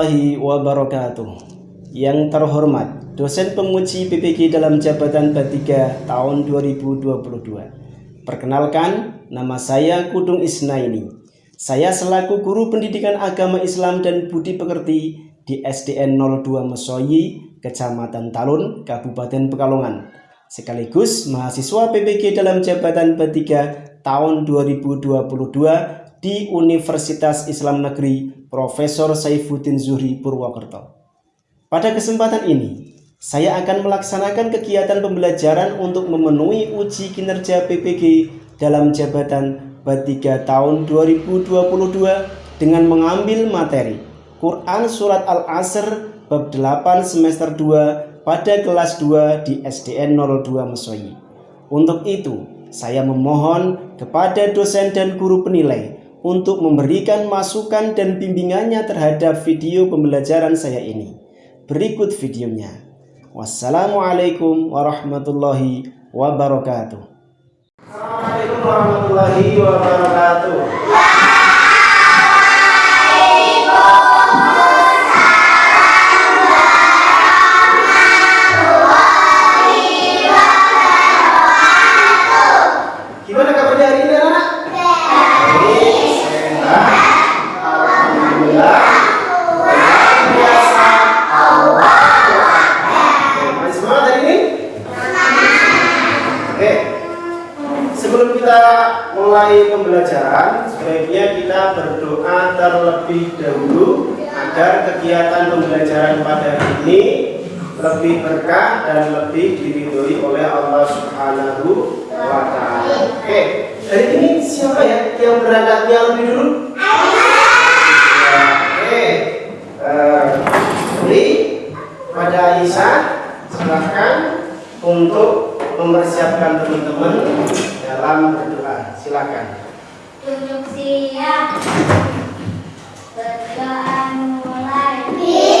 Warahmatullahi wabarakatuh. Yang terhormat dosen penguji PPG dalam jabatan B3 tahun 2022 Perkenalkan, nama saya Kudung Isnaini. Saya selaku guru pendidikan agama Islam dan budi pekerti di SDN 02 Mesoyi, Kecamatan Talun, Kabupaten Pekalongan. Sekaligus mahasiswa PPG dalam jabatan B3 tahun 2022 di Universitas Islam Negeri Profesor Saifuddin Zuhri Purwokerto. Pada kesempatan ini, saya akan melaksanakan kegiatan pembelajaran untuk memenuhi uji kinerja PPG dalam jabatan B3 tahun 2022 dengan mengambil materi Quran Surat Al-Asr bab 8 semester 2 pada kelas 2 di SDN 02 Mesoyi. Untuk itu, saya memohon kepada dosen dan guru penilai untuk memberikan masukan dan bimbingannya terhadap video pembelajaran saya ini. Berikut videonya. Wassalamualaikum warahmatullahi wabarakatuh. Assalamualaikum warahmatullahi wabarakatuh. Mulai pembelajaran, sebaiknya kita berdoa terlebih dahulu agar kegiatan pembelajaran pada hari ini lebih berkah dan lebih diridhoi oleh Allah Subhanahu wa taala. Oke, hari ini siapa ya yang berangkatnya lebih dulu? Oke. Uh, pada Aisyah silahkan untuk mempersiapkan teman-teman dalam berdoa. Silakan. Tunjuk siap. Berdoa mulai.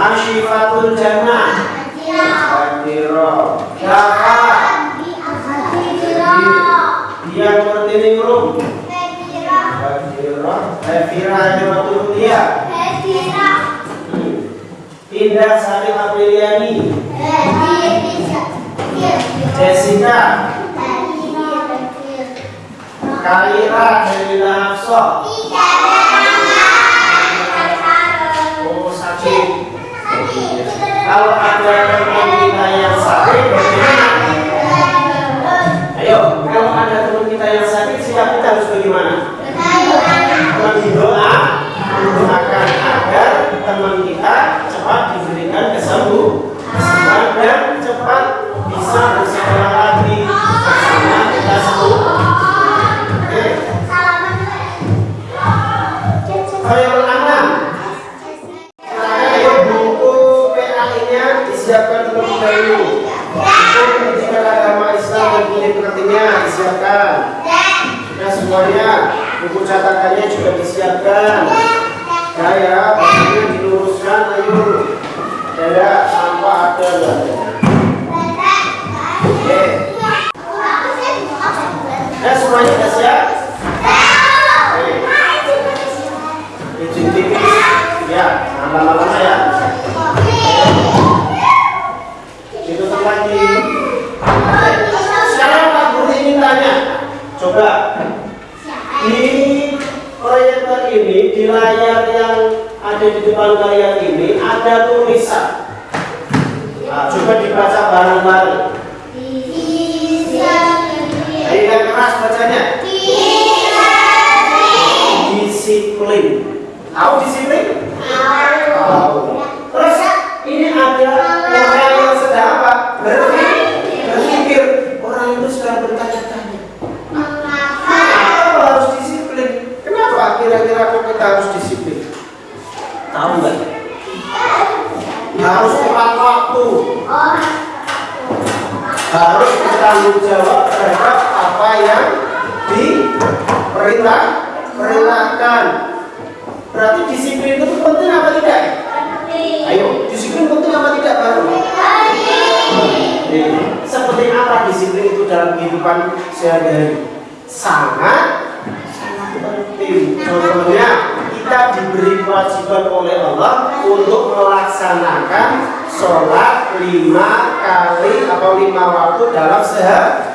Asyifatul jannah. Hadiro Dafa Dia ngerti ini belum? Hadiro Hefira Hadirotul dia. Hefira Indah Sari Apriliani Jessica. Kalira Helena Hafsah. kalau ada yang yang sakit buku catatannya juga disiapkan. Ya ya ini diluruskan ayo. Saya sampah ada oke. Eh, ya semuanya sudah siap? Ya lama-lama ya. yang di depan kalian ini ada tulisan. Nah, coba dibaca bareng-bareng. Ayo yang keras bacanya. Disiplin. Tahu disiplin? Tahu. Tahu. Harus tepat waktu. Harus bertanggung jawab terhadap apa yang diperintah perintahkan. Berarti disiplin itu penting apa tidak? Ayo, disiplin penting apa tidak baru? Seperti apa disiplin itu dalam kehidupan sehari-hari? Sangat sangat penting. Contohnya, kita diberi kewajiban oleh Allah untuk melaksanakan sholat lima kali atau lima waktu dalam sehari.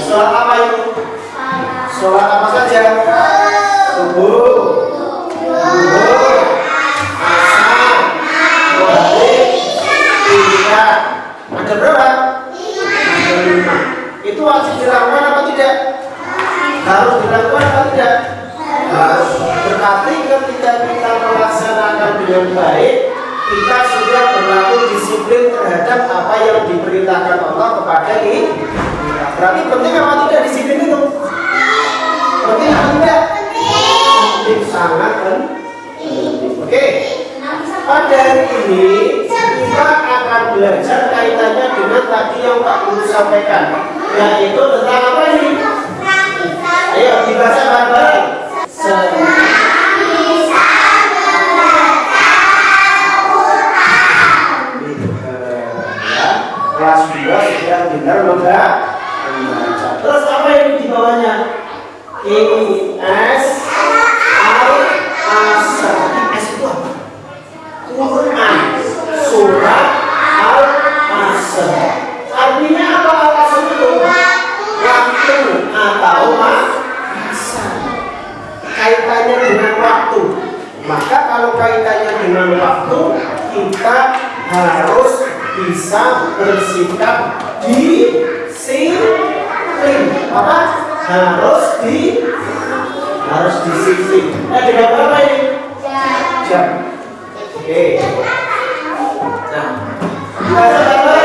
Sholat apa itu? Sholat apa saja? Subuh, asar, maghrib, isya. Ada berapa? Lima. Itu wajib dilakukan apa tidak? Harus dilakukan apa tidak? Berarti ketika kita melaksanakan dengan baik, kita sudah berlaku disiplin terhadap apa yang diperintahkan Allah kepada kita. Berarti penting apa tidak disiplin itu? Penting apa tidak? Penting sangat penting. Oke. Pada hari ini kita akan belajar kaitannya dengan tadi yang Pak Guru sampaikan, yaitu tentang apa ini? Ayo dibaca benar membaca. Terus apa yang di bawahnya? Ini S Al Asr. S itu apa? Quran Surat Al Asr. Artinya apa Al Asr itu? Waktu atau masa. Kaitannya dengan waktu. Maka kalau kaitannya dengan waktu, kita harus bisa bersikap disiplin. Apa? Harus di harus disiplin. Eh, dengan apa ini? Jam. Oke. Nah, baca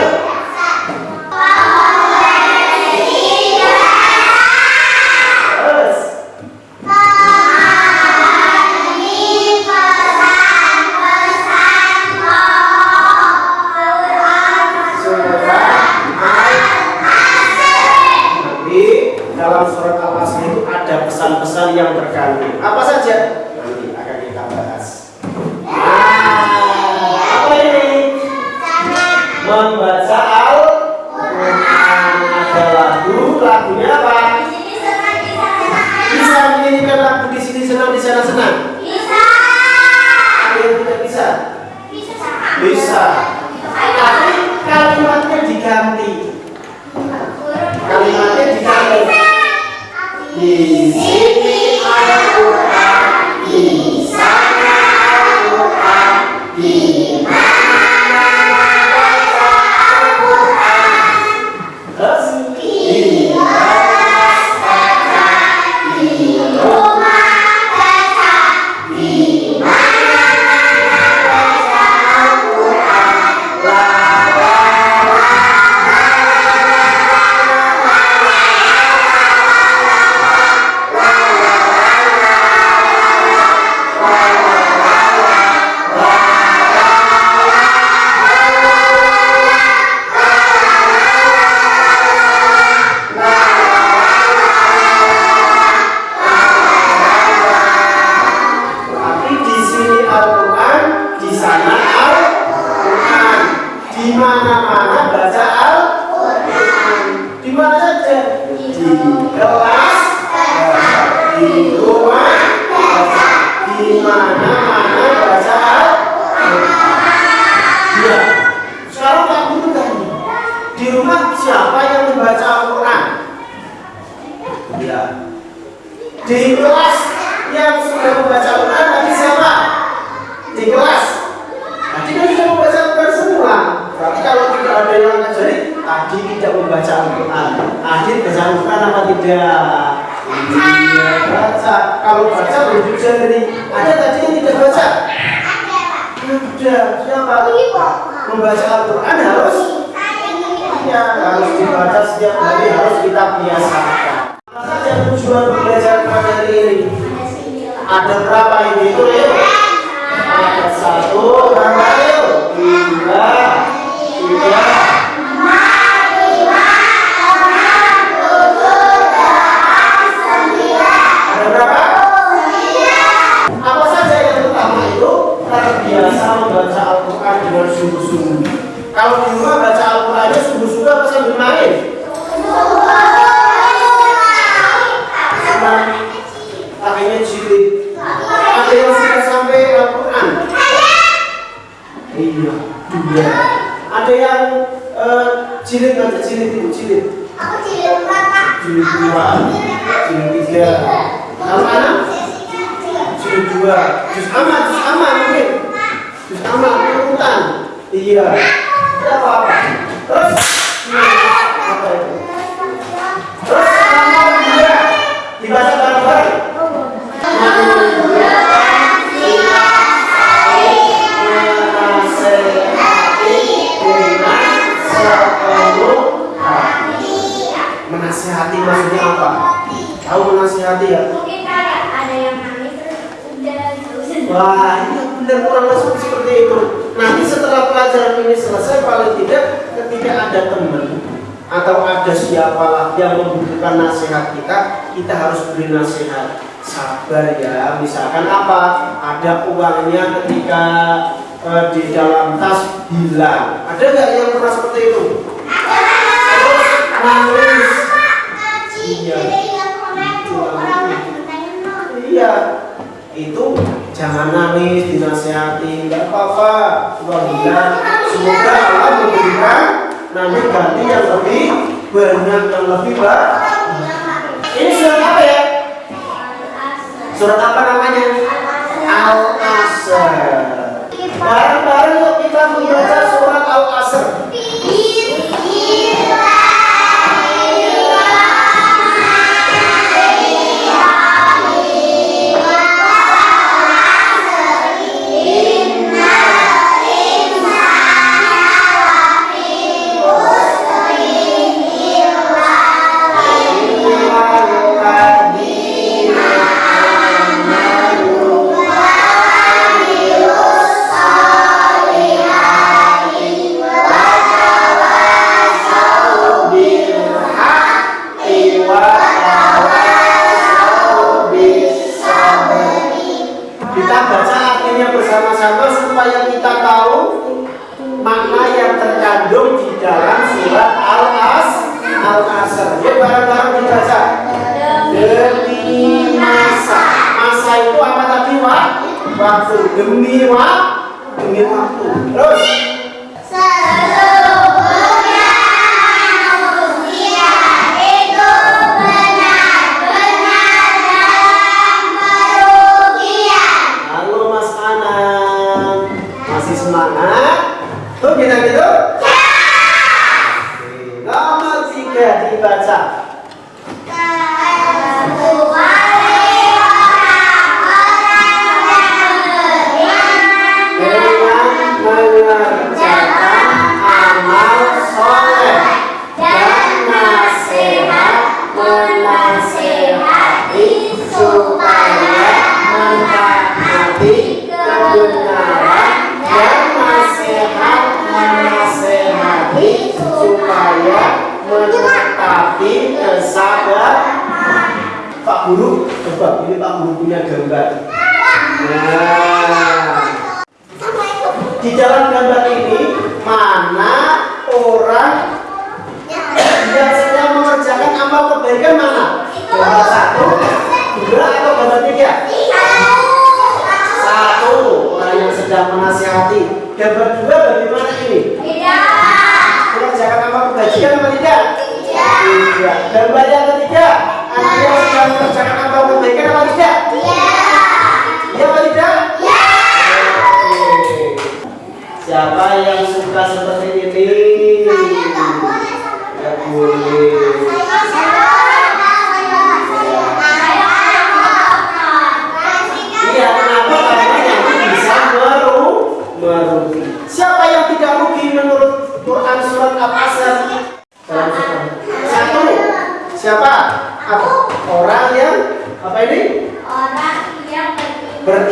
dalam surat Al-Asr itu ada pesan-pesan yang terkandung. Apa saja? Nanti akan kita bahas. Ah, apa ini? Membaca banyak benar-benar langsung seperti itu. Nanti setelah pelajaran ini selesai paling tidak ketika ada teman atau ada siapalah yang membutuhkan nasihat kita kita harus beri nasihat. Sabar ya misalkan apa? Ada uangnya ketika e, di dalam tas hilang. Ada nggak yang pernah seperti itu? Terus iya. Iya. iya. Itu jangan nangis dinasehati. Nggak apa-apa. Allah semoga Allah memberikan nanti ganti yang lebih banyak yang lebih baik. Ini surat apa ya? Surat apa namanya? Al asr bareng-bareng kita membaca surat al asr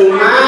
uma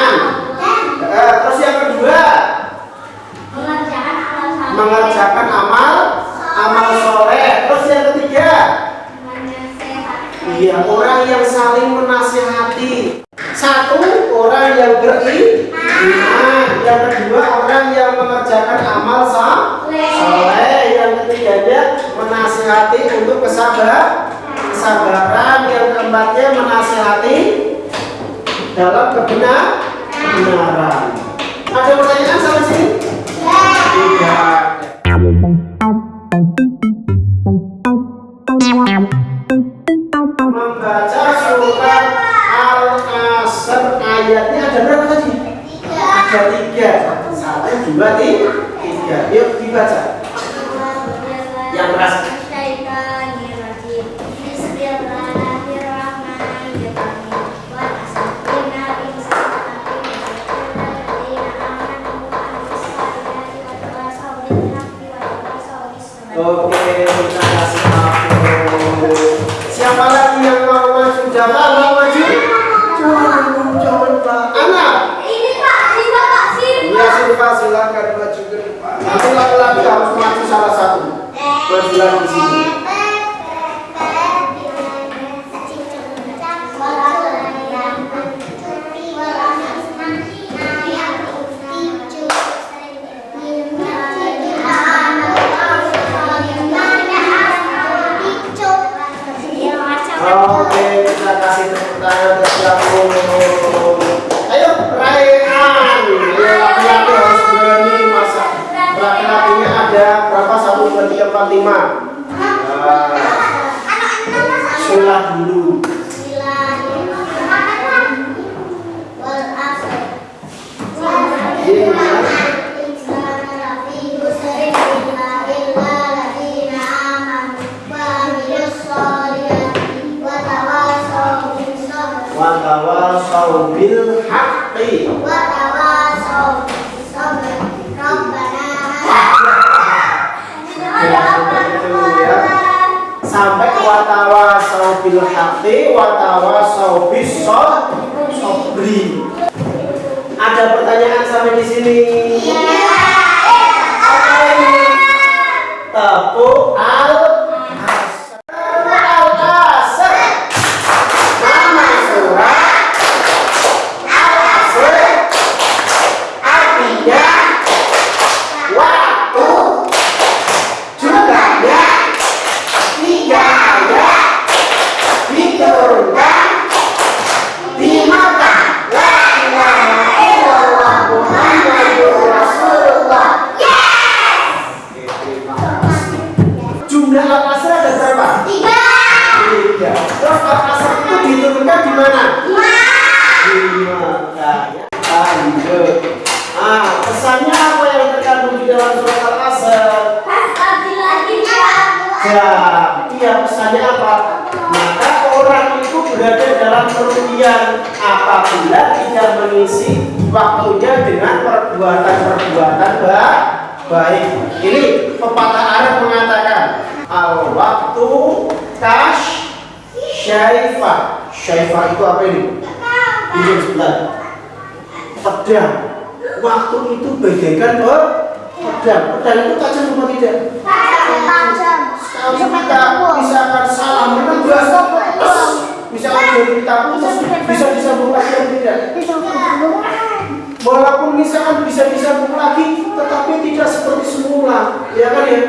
Oke, kita kasih aku. Siapa lagi yang mau maju? Jaka mau maju? Jangan, jangan Pak. Anak. Iya, Silva silakan maju ke depan. Nanti laki-laki harus maju salah satu. Maju lagi lima. Nah, Sulah dulu. Watawasau bil haqqi. Sampai bil haqqi, watawasau bis sobri. Ada pertanyaan sampai di sini? Apa ini? Tepuk al kerugian apabila tidak mengisi waktunya dengan perbuatan-perbuatan ba- baik. Ini pepatah Arab mengatakan al waktu kash syaifah. Syaifah itu apa ini? Ini sebentar. Pedang. Waktu itu bagaikan pe- pedang. Pedang itu tajam apa tidak? Kalau kita misalkan salah menebas, misalkan dari kita putus, bisa disambung lagi atau tidak? Walaupun misalkan bisa disambung lagi, tetapi tidak seperti semula, ya kan ya?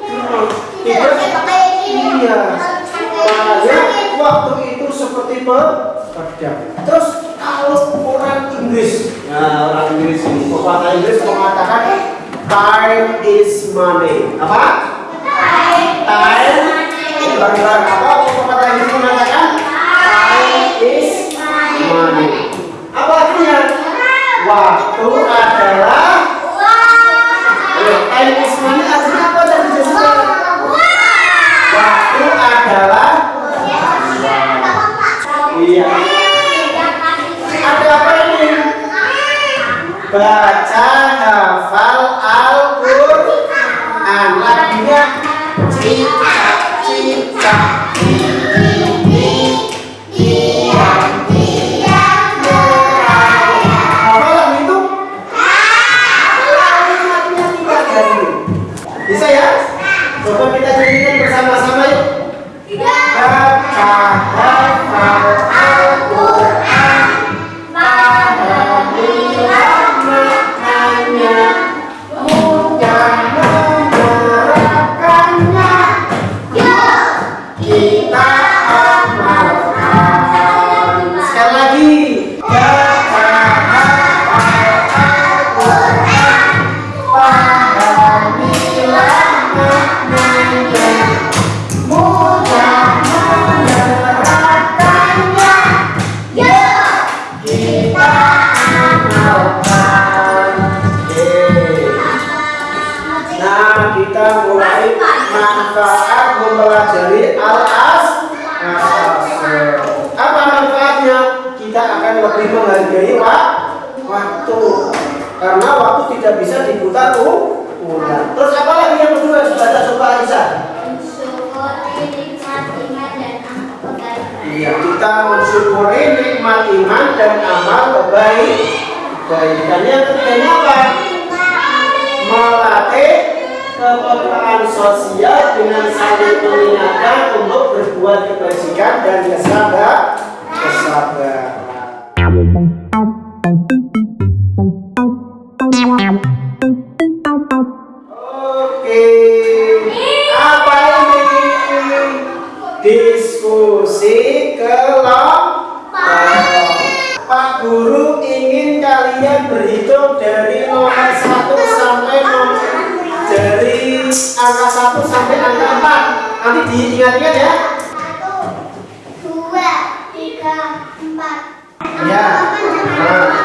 Hmm, Tidak, iya. Makanya waktu itu seperti pe- pedang. Terus kalau orang Inggris, nah orang Inggris ini, pepatah Inggris mengatakan time is money. Apa? time Ulang-ulang apa pepatah Inggris mengatakan time is money. Apa artinya? Waktu adalah Time is money artinya apa tadi Jessica? Waktu adalah Iya. Ada apa ini? Baca, hafal, Al-Quran. Lagunya cinta. mempelajari al-as. Apa manfaatnya? Kita akan lebih menghargai waktu. Karena waktu tidak bisa diputar tuh terus apa lagi yang kedua sudah sumpah Aisyah? Iya, kita mensyukuri nikmat iman dan amal kebaik. Kebaikannya tentunya apa? Melatih kepekaan sosial dengan saling mengingatkan untuk berbuat kebajikan dan kesabaran. kesabaran. angka satu sampai angka empat. Nanti diingat-ingat ya. Satu dua tiga empat. Ya nah.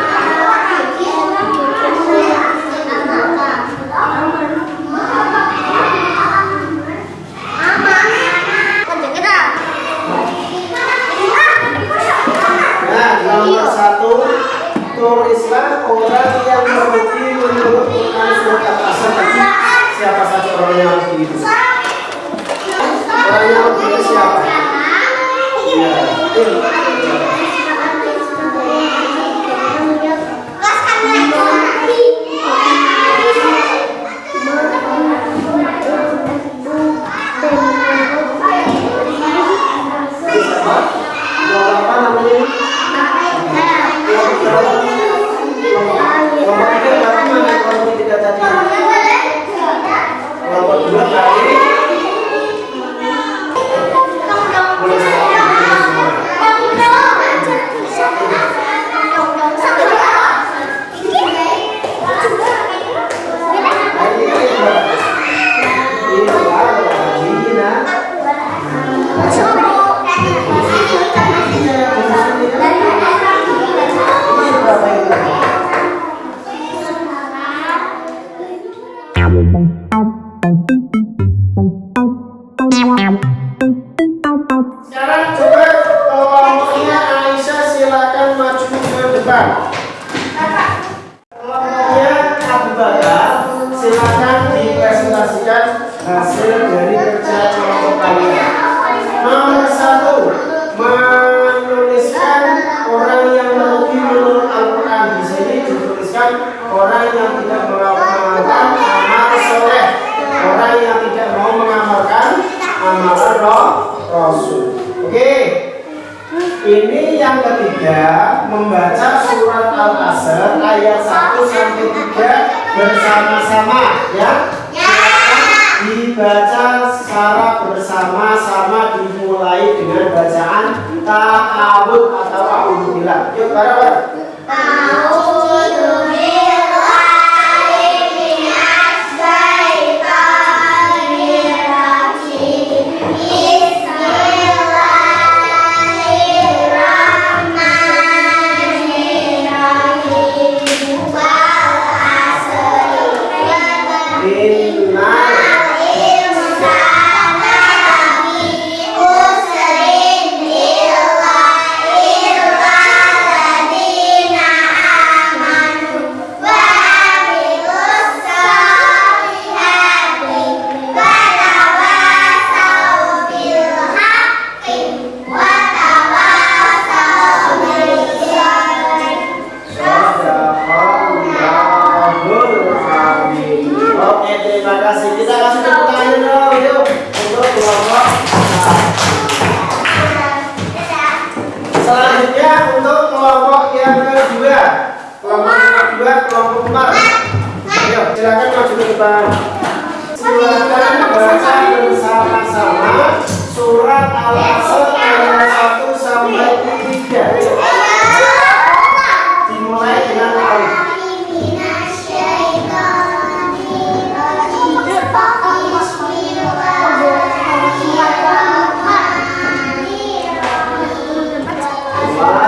Wow.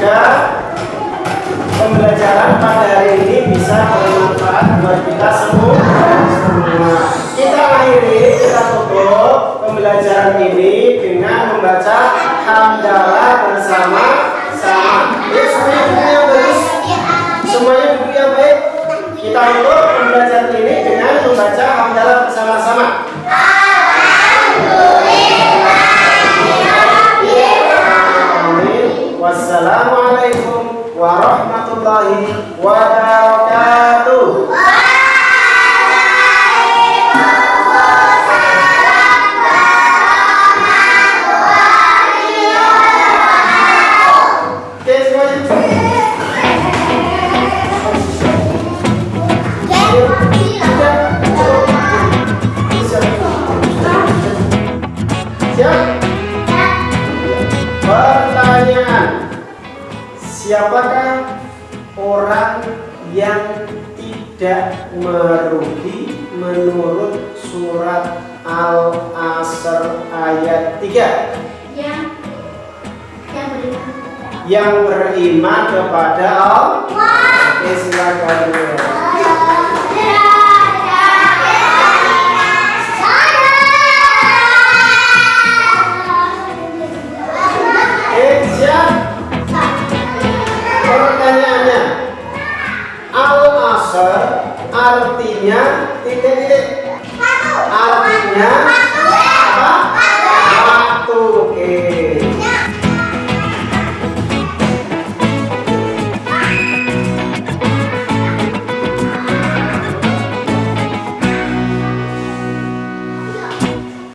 semoga pembelajaran pada hari ini bisa bermanfaat buat kita semua. Kita akhiri, kita tutup pembelajaran ini dengan membaca hamdalah bersama sama. Ya, semuanya yang bagus, semuanya buku yang baik. Kita tutup. kepada Allah